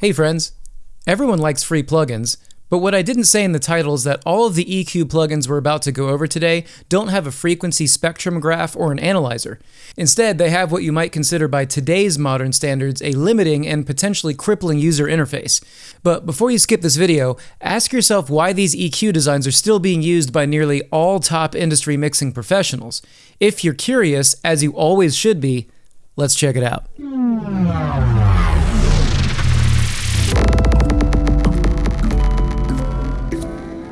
Hey friends! Everyone likes free plugins, but what I didn't say in the title is that all of the EQ plugins we're about to go over today don't have a frequency spectrum graph or an analyzer. Instead, they have what you might consider by today's modern standards a limiting and potentially crippling user interface. But before you skip this video, ask yourself why these EQ designs are still being used by nearly all top industry mixing professionals. If you're curious, as you always should be, let's check it out.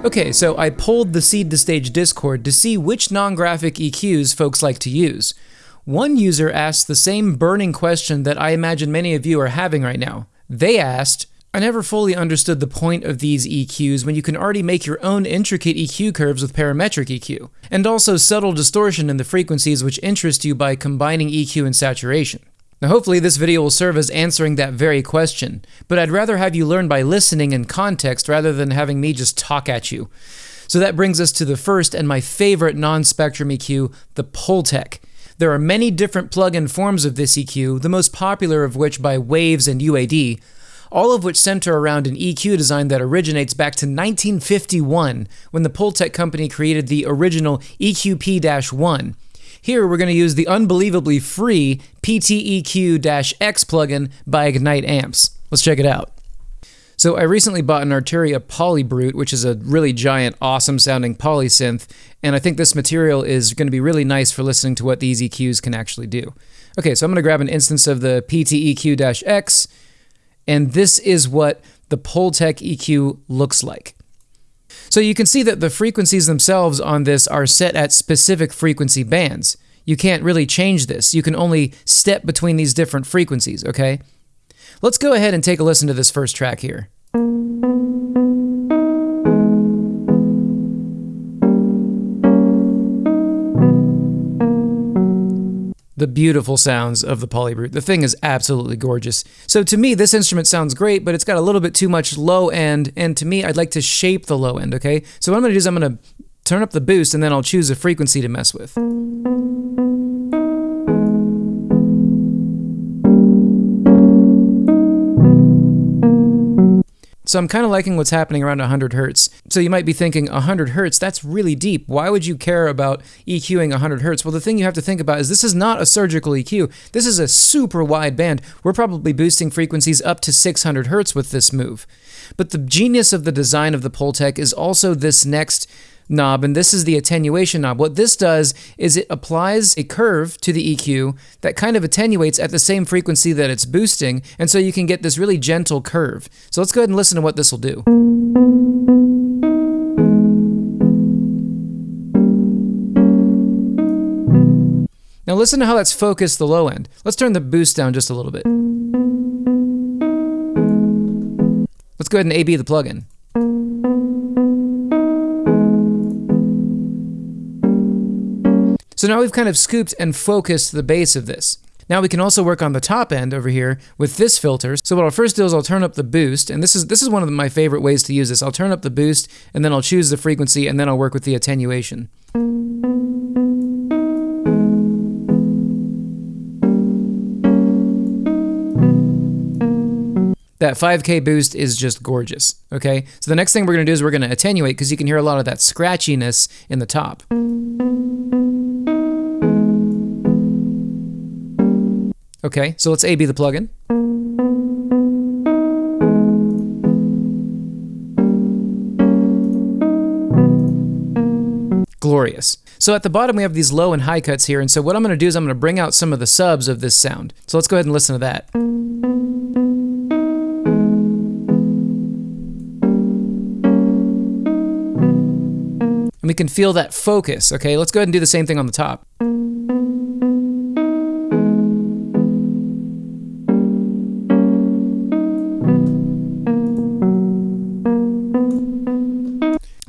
Okay, so I pulled the Seed to Stage Discord to see which non-graphic EQs folks like to use. One user asked the same burning question that I imagine many of you are having right now. They asked, I never fully understood the point of these EQs when you can already make your own intricate EQ curves with parametric EQ, and also subtle distortion in the frequencies which interest you by combining EQ and saturation. Now hopefully this video will serve as answering that very question, but I'd rather have you learn by listening in context rather than having me just talk at you. So that brings us to the first and my favorite non-spectrum EQ, the Pultec. There are many different plug-in forms of this EQ, the most popular of which by Waves and UAD, all of which center around an EQ design that originates back to 1951 when the Pultec company created the original EQP-1, here we're going to use the unbelievably free PTEQ-X plugin by Ignite Amps. Let's check it out. So I recently bought an Arturia Polybrute, which is a really giant, awesome sounding polysynth, and I think this material is going to be really nice for listening to what these EQs can actually do. Okay, so I'm going to grab an instance of the PTEQ-X, and this is what the Pultec EQ looks like. So you can see that the frequencies themselves on this are set at specific frequency bands. You can't really change this. You can only step between these different frequencies, okay? Let's go ahead and take a listen to this first track here. The beautiful sounds of the Polybrute. The thing is absolutely gorgeous. So to me, this instrument sounds great, but it's got a little bit too much low end, and to me, I'd like to shape the low end, okay? So what I'm gonna do is I'm gonna turn up the boost, and then I'll choose a frequency to mess with. So I'm kind of liking what's happening around 100 hertz. So you might be thinking 100 hertz, that's really deep. Why would you care about EQing 100 hertz? Well, the thing you have to think about is this is not a surgical EQ. This is a super wide band. We're probably boosting frequencies up to 600 hertz with this move. But the genius of the design of the Pultec is also this next knob, and this is the attenuation knob. What this does is it applies a curve to the EQ that kind of attenuates at the same frequency that it's boosting, and so you can get this really gentle curve. So let's go ahead and listen to what this will do. Now listen to how that's focused the low end. Let's turn the boost down just a little bit. Let's go ahead and AB the plugin. So now we've kind of scooped and focused the base of this. Now we can also work on the top end over here with this filter. So what I'll first do is I'll turn up the boost, and this is this is one of my favorite ways to use this. I'll turn up the boost, and then I'll choose the frequency, and then I'll work with the attenuation. That 5K boost is just gorgeous, okay? So the next thing we're gonna do is we're gonna attenuate because you can hear a lot of that scratchiness in the top. Okay, so let's AB the plugin. Glorious. So at the bottom we have these low and high cuts here, and so what I'm going to do is I'm going to bring out some of the subs of this sound. So let's go ahead and listen to that. And we can feel that focus, okay? Let's go ahead and do the same thing on the top.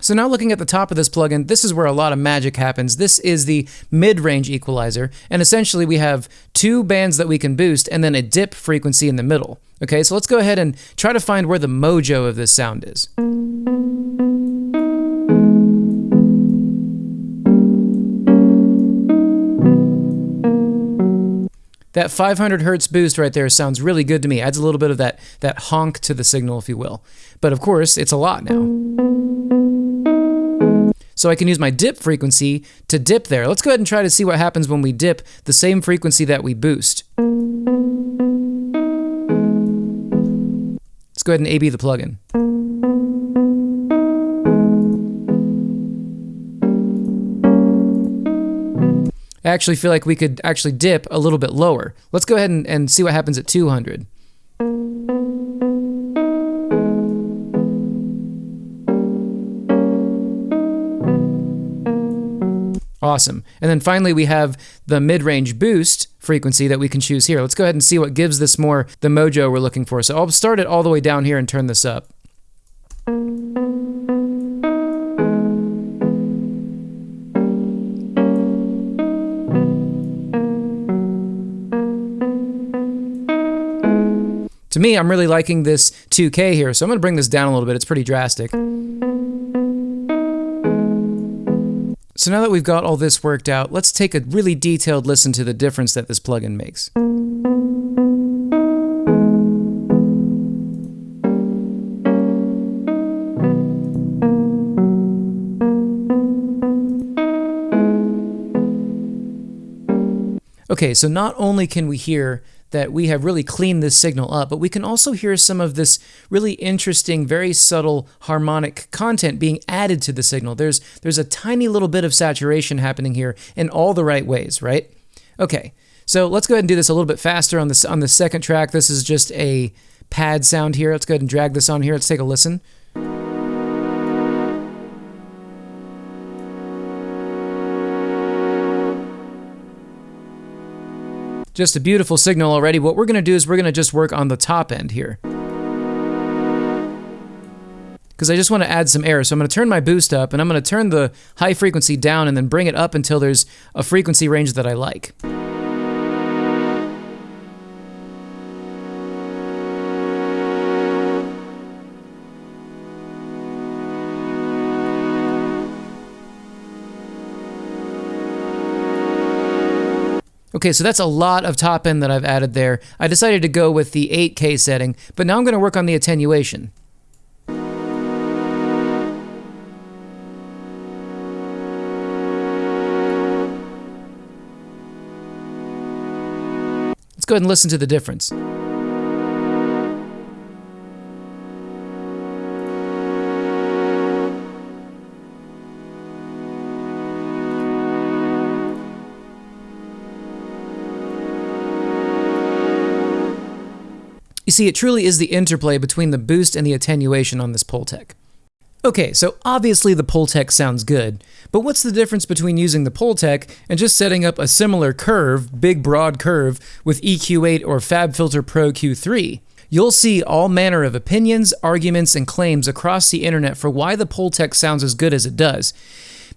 So now looking at the top of this plugin, this is where a lot of magic happens. This is the mid-range equalizer, and essentially we have two bands that we can boost and then a dip frequency in the middle. Okay, so let's go ahead and try to find where the mojo of this sound is. That 500 hertz boost right there sounds really good to me. Adds a little bit of that, that honk to the signal, if you will. But of course, it's a lot now. So I can use my dip frequency to dip there. Let's go ahead and try to see what happens when we dip the same frequency that we boost. Let's go ahead and AB the plugin. I actually feel like we could actually dip a little bit lower. Let's go ahead and, and see what happens at 200. Awesome. And then finally, we have the mid-range boost frequency that we can choose here. Let's go ahead and see what gives this more the mojo we're looking for. So I'll start it all the way down here and turn this up. To me, I'm really liking this 2K here, so I'm going to bring this down a little bit. It's pretty drastic. So now that we've got all this worked out, let's take a really detailed listen to the difference that this plugin makes. Okay, so not only can we hear that we have really cleaned this signal up, but we can also hear some of this really interesting, very subtle harmonic content being added to the signal. There's, there's a tiny little bit of saturation happening here in all the right ways, right? Okay, so let's go ahead and do this a little bit faster on, this, on the second track. This is just a pad sound here. Let's go ahead and drag this on here. Let's take a listen. Just a beautiful signal already. What we're going to do is we're going to just work on the top end here. Because I just want to add some air. So I'm going to turn my boost up and I'm going to turn the high frequency down and then bring it up until there's a frequency range that I like. Okay, so that's a lot of top end that I've added there. I decided to go with the 8K setting, but now I'm going to work on the attenuation. Let's go ahead and listen to the difference. You see, it truly is the interplay between the boost and the attenuation on this Pultec. Okay, so obviously the Pultec sounds good, but what's the difference between using the Pultec and just setting up a similar curve, big broad curve, with EQ8 or FabFilter Pro Q3? You'll see all manner of opinions, arguments, and claims across the internet for why the Pultec sounds as good as it does.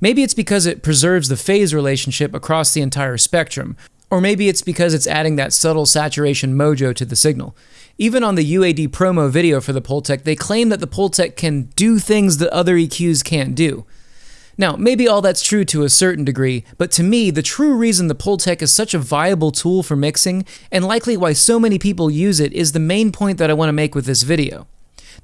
Maybe it's because it preserves the phase relationship across the entire spectrum, or maybe it's because it's adding that subtle saturation mojo to the signal. Even on the UAD promo video for the Pultec, they claim that the Pultec can do things that other EQs can't do. Now, maybe all that's true to a certain degree, but to me, the true reason the Pultec is such a viable tool for mixing, and likely why so many people use it, is the main point that I want to make with this video.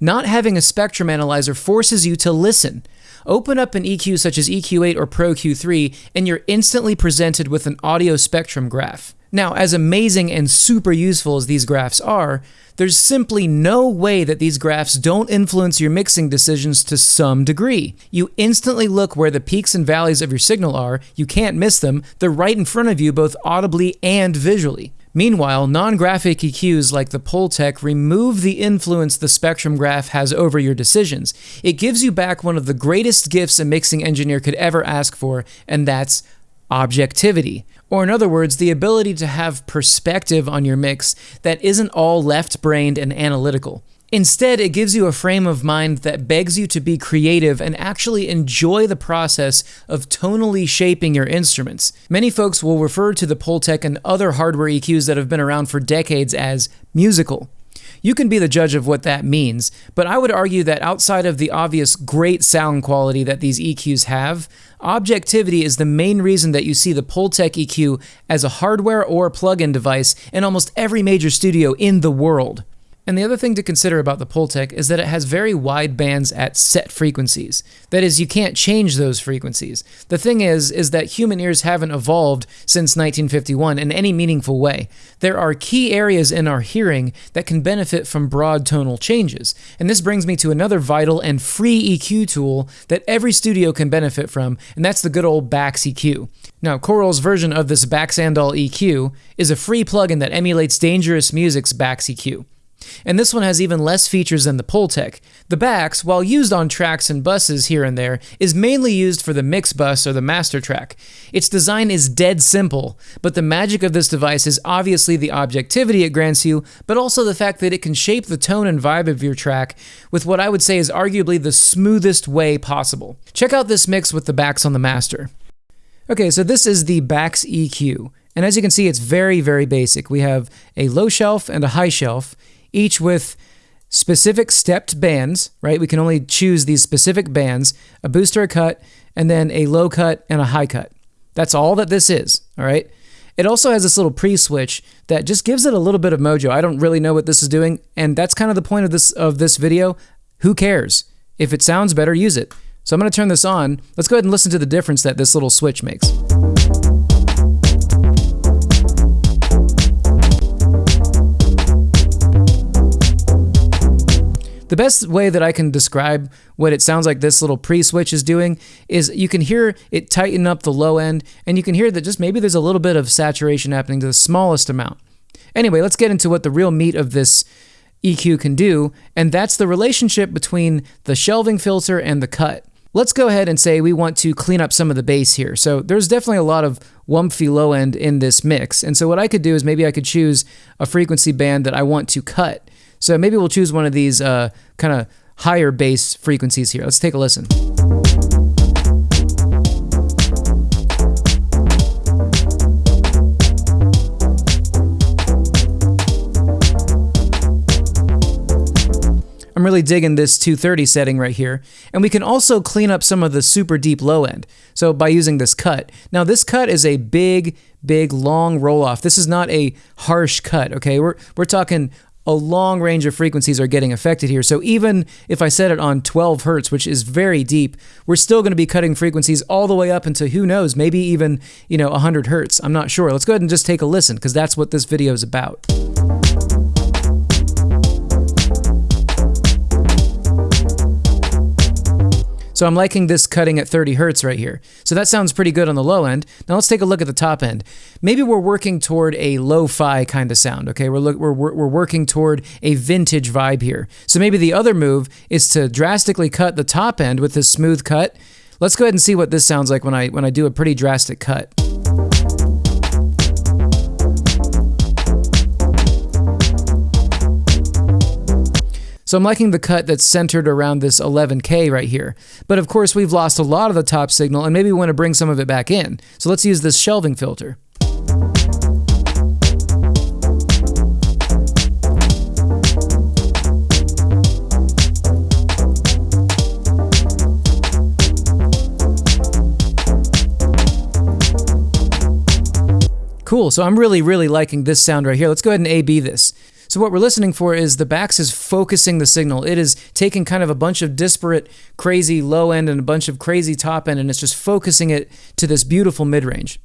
Not having a spectrum analyzer forces you to listen. Open up an EQ such as EQ8 or Pro Q3, and you're instantly presented with an audio spectrum graph. Now, as amazing and super useful as these graphs are, there's simply no way that these graphs don't influence your mixing decisions to some degree. You instantly look where the peaks and valleys of your signal are, you can't miss them, they're right in front of you both audibly and visually. Meanwhile, non-graphic EQs like the Pultec remove the influence the spectrum graph has over your decisions. It gives you back one of the greatest gifts a mixing engineer could ever ask for, and that's objectivity. Or, in other words, the ability to have perspective on your mix that isn't all left brained and analytical. Instead, it gives you a frame of mind that begs you to be creative and actually enjoy the process of tonally shaping your instruments. Many folks will refer to the Pultec and other hardware EQs that have been around for decades as musical. You can be the judge of what that means, but I would argue that outside of the obvious great sound quality that these EQs have, objectivity is the main reason that you see the Pultec EQ as a hardware or plug-in device in almost every major studio in the world. And the other thing to consider about the Pultec is that it has very wide bands at set frequencies. That is, you can't change those frequencies. The thing is, is that human ears haven't evolved since 1951 in any meaningful way. There are key areas in our hearing that can benefit from broad tonal changes. And this brings me to another vital and free EQ tool that every studio can benefit from, and that's the good old Bax EQ. Now, Coral's version of this Baxandall EQ is a free plugin that emulates Dangerous Music's Bax EQ. And this one has even less features than the Pultec. The Bax, while used on tracks and buses here and there, is mainly used for the mix bus or the master track. Its design is dead simple, but the magic of this device is obviously the objectivity it grants you, but also the fact that it can shape the tone and vibe of your track with what I would say is arguably the smoothest way possible. Check out this mix with the Bax on the master. Okay, so this is the Bax EQ. And as you can see, it's very, very basic. We have a low shelf and a high shelf each with specific stepped bands, right? We can only choose these specific bands, a booster, cut, and then a low cut and a high cut. That's all that this is, all right? It also has this little pre-switch that just gives it a little bit of mojo. I don't really know what this is doing, and that's kind of the point of this of this video. Who cares? If it sounds better, use it. So I'm going to turn this on. Let's go ahead and listen to the difference that this little switch makes. The best way that I can describe what it sounds like this little pre-switch is doing is you can hear it tighten up the low end, and you can hear that just maybe there's a little bit of saturation happening to the smallest amount. Anyway, let's get into what the real meat of this EQ can do, and that's the relationship between the shelving filter and the cut. Let's go ahead and say we want to clean up some of the bass here. So there's definitely a lot of wumpy low end in this mix. And so what I could do is maybe I could choose a frequency band that I want to cut. So maybe we'll choose one of these uh, kind of higher bass frequencies here. Let's take a listen. I'm really digging this 230 setting right here. And we can also clean up some of the super deep low end. So by using this cut. Now this cut is a big, big, long roll off. This is not a harsh cut, okay? We're, we're talking a long range of frequencies are getting affected here. So even if I set it on 12 hertz, which is very deep, we're still going to be cutting frequencies all the way up into who knows, maybe even, you know, 100 hertz. I'm not sure. Let's go ahead and just take a listen because that's what this video is about. So I'm liking this cutting at 30 hertz right here. So that sounds pretty good on the low end. Now let's take a look at the top end. Maybe we're working toward a lo-fi kind of sound, okay? We're, look, we're, we're working toward a vintage vibe here. So maybe the other move is to drastically cut the top end with this smooth cut. Let's go ahead and see what this sounds like when I, when I do a pretty drastic cut. So I'm liking the cut that's centered around this 11K right here. But of course, we've lost a lot of the top signal, and maybe we want to bring some of it back in. So let's use this shelving filter. Cool, so I'm really, really liking this sound right here. Let's go ahead and A-B this. So what we're listening for is the Bax is focusing the signal. It is taking kind of a bunch of disparate, crazy low end and a bunch of crazy top end, and it's just focusing it to this beautiful mid range.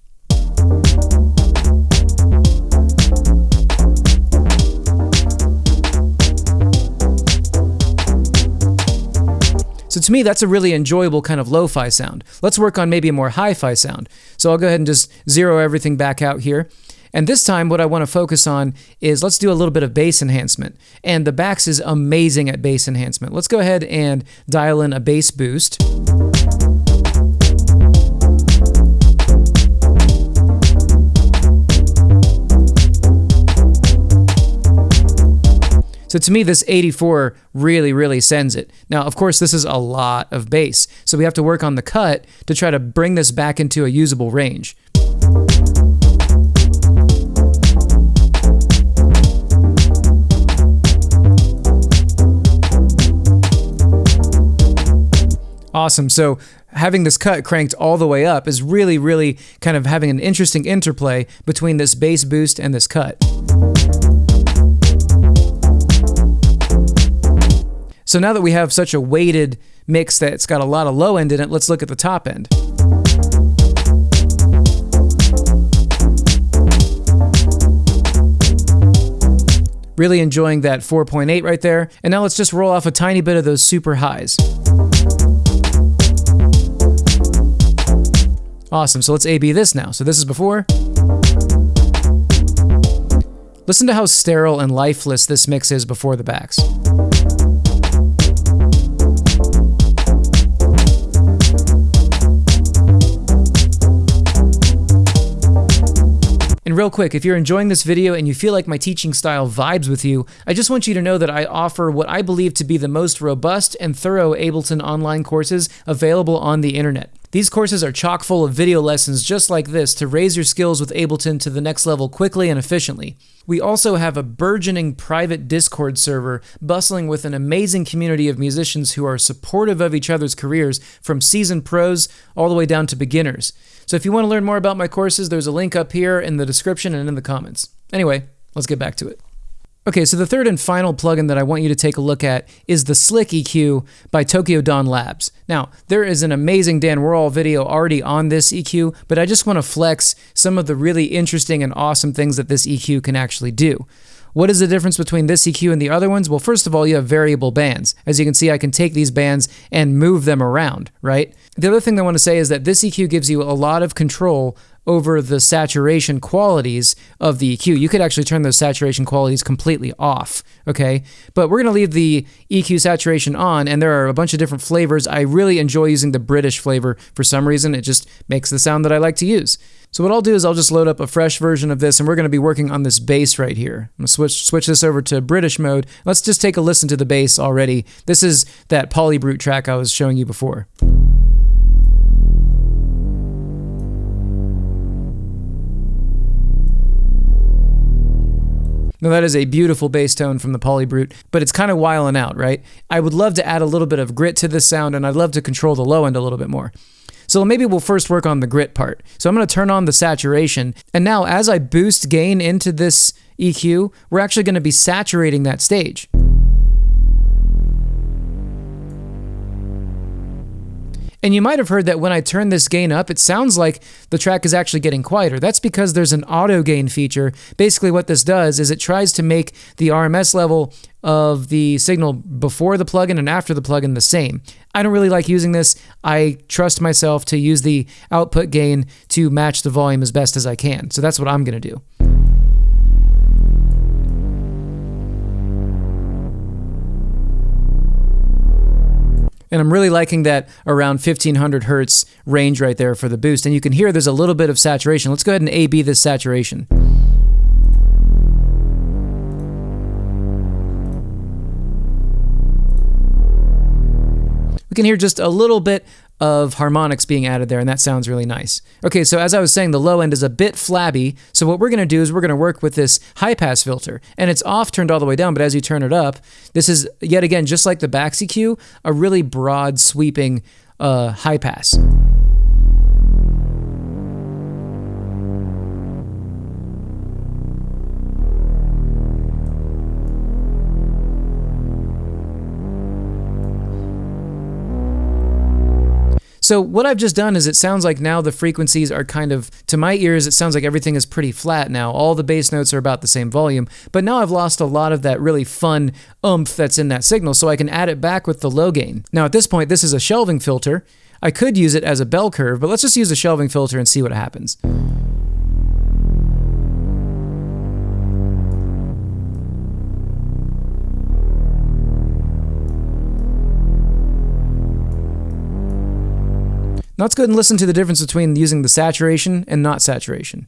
So to me, that's a really enjoyable kind of lo-fi sound. Let's work on maybe a more hi-fi sound. So I'll go ahead and just zero everything back out here. And this time, what I want to focus on is let's do a little bit of bass enhancement. And the Bax is amazing at bass enhancement. Let's go ahead and dial in a bass boost. So to me, this 84 really, really sends it. Now, of course, this is a lot of bass, so we have to work on the cut to try to bring this back into a usable range. Awesome. So having this cut cranked all the way up is really, really kind of having an interesting interplay between this bass boost and this cut. So now that we have such a weighted mix that's got a lot of low end in it, let's look at the top end. Really enjoying that 4.8 right there. And now let's just roll off a tiny bit of those super highs. Awesome, so let's A-B this now. So this is before. Listen to how sterile and lifeless this mix is before the Bax. And real quick, if you're enjoying this video and you feel like my teaching style vibes with you, I just want you to know that I offer what I believe to be the most robust and thorough Ableton online courses available on the internet. These courses are chock full of video lessons just like this to raise your skills with Ableton to the next level quickly and efficiently. We also have a burgeoning private Discord server bustling with an amazing community of musicians who are supportive of each other's careers from seasoned pros all the way down to beginners. So if you want to learn more about my courses, there's a link up here in the description and in the comments. Anyway, let's get back to it. Okay, so the third and final plugin that I want you to take a look at is the Slick EQ by Tokyo Dawn Labs. Now, there is an amazing Dan Worrall video already on this EQ, but I just want to flex some of the really interesting and awesome things that this EQ can actually do. What is the difference between this EQ and the other ones? Well, first of all, you have variable bands. As you can see, I can take these bands and move them around, right? The other thing I want to say is that this EQ gives you a lot of control over the saturation qualities of the EQ. You could actually turn those saturation qualities completely off, okay? But we're gonna leave the EQ saturation on, and there are a bunch of different flavors. I really enjoy using the British flavor for some reason. It just makes the sound that I like to use. So what I'll do is I'll just load up a fresh version of this, and we're gonna be working on this bass right here. I'm gonna switch, switch this over to British mode. Let's just take a listen to the bass already. This is that Polybrute track I was showing you before. Now that is a beautiful bass tone from the Polybrute, but it's kind of wiling out, right? I would love to add a little bit of grit to this sound, and I'd love to control the low end a little bit more. So maybe we'll first work on the grit part. So I'm going to turn on the saturation, and now as I boost gain into this EQ, we're actually going to be saturating that stage. And you might have heard that when I turn this gain up, it sounds like the track is actually getting quieter. That's because there's an auto gain feature. Basically, what this does is it tries to make the RMS level of the signal before the plugin and after the plugin the same. I don't really like using this. I trust myself to use the output gain to match the volume as best as I can. So that's what I'm going to do. And I'm really liking that around 1500 hertz range right there for the boost. And you can hear there's a little bit of saturation. Let's go ahead and A-B this saturation. We can hear just a little bit of harmonics being added there, and that sounds really nice. Okay, so as I was saying, the low end is a bit flabby, so what we're going to do is we're going to work with this high-pass filter, and it's off turned all the way down, but as you turn it up, this is, yet again, just like the Bax EQ, a really broad, sweeping uh, high-pass. So what I've just done is it sounds like now the frequencies are kind of, to my ears, it sounds like everything is pretty flat now. All the bass notes are about the same volume, but now I've lost a lot of that really fun oomph that's in that signal, so I can add it back with the low gain. Now at this point, this is a shelving filter. I could use it as a bell curve, but let's just use a shelving filter and see what happens. Now let's go ahead and listen to the difference between using the saturation and not saturation.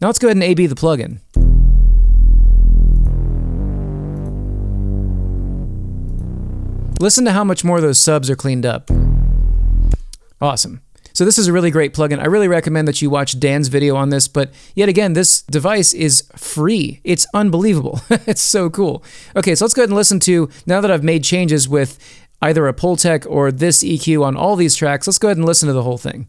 Now let's go ahead and A-B the plugin. Listen to how much more those subs are cleaned up. Awesome. So this is a really great plugin. I really recommend that you watch Dan's video on this, but yet again, this device is free. It's unbelievable. it's so cool. Okay, so let's go ahead and listen to, now that I've made changes with either a Pultec or this EQ on all these tracks, let's go ahead and listen to the whole thing.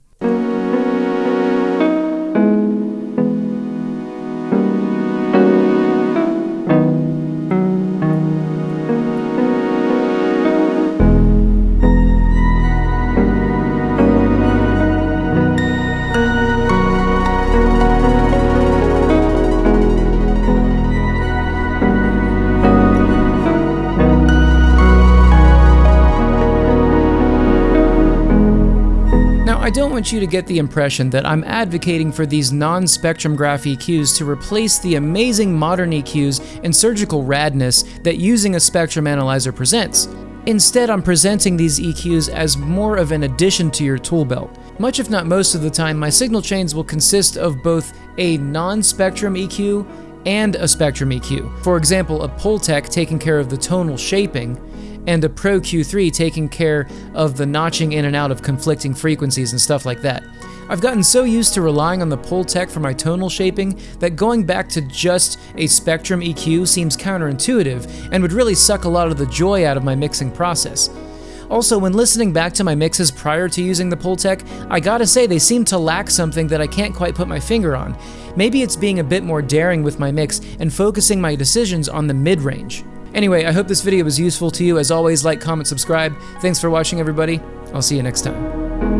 I don't want you to get the impression that I'm advocating for these non-spectrum graph EQs to replace the amazing modern EQs and surgical radness that using a spectrum analyzer presents. Instead, I'm presenting these EQs as more of an addition to your tool belt. Much if not most of the time, my signal chains will consist of both a non-spectrum EQ and a spectrum EQ. For example, a Pultec taking care of the tonal shaping, and a Pro Q3 taking care of the notching in and out of conflicting frequencies and stuff like that. I've gotten so used to relying on the Pultec for my tonal shaping that going back to just a Spectrum EQ seems counterintuitive and would really suck a lot of the joy out of my mixing process. Also, when listening back to my mixes prior to using the Pultec, I gotta say they seem to lack something that I can't quite put my finger on. Maybe it's being a bit more daring with my mix and focusing my decisions on the mid-range. Anyway, I hope this video was useful to you. As always, like, comment, subscribe. Thanks for watching, everybody. I'll see you next time.